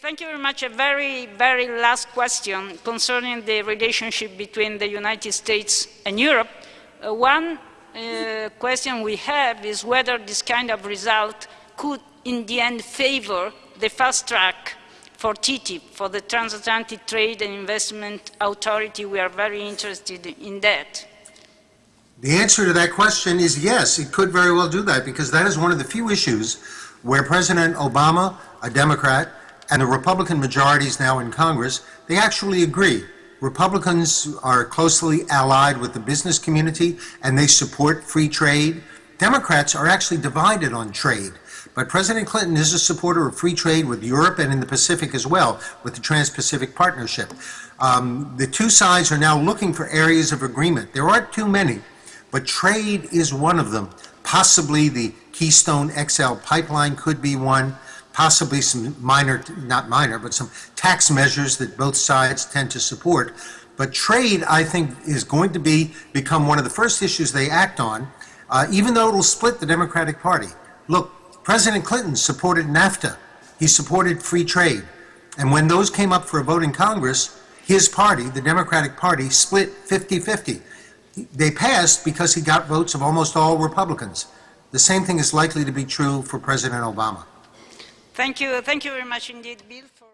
Thank you very much. A very, very last question concerning the relationship between the United States and Europe. Uh, one uh, question we have is whether this kind of result could, in the end, favor the fast track for TTIP, for the Transatlantic Trade and Investment Authority. We are very interested in that. The answer to that question is yes, it could very well do that because that is one of the few issues where President Obama, a Democrat, and the Republican majorities now in Congress, they actually agree. Republicans are closely allied with the business community and they support free trade. Democrats are actually divided on trade. But President Clinton is a supporter of free trade with Europe and in the Pacific as well, with the Trans-Pacific Partnership. Um, the two sides are now looking for areas of agreement. There aren't too many, but trade is one of them. Possibly the Keystone XL pipeline could be one possibly some minor, not minor, but some tax measures that both sides tend to support. But trade, I think, is going to be become one of the first issues they act on, uh, even though it will split the Democratic Party. Look, President Clinton supported NAFTA. He supported free trade. And when those came up for a vote in Congress, his party, the Democratic Party, split 50-50. They passed because he got votes of almost all Republicans. The same thing is likely to be true for President Obama. Thank you. Thank you very much indeed, Bill. For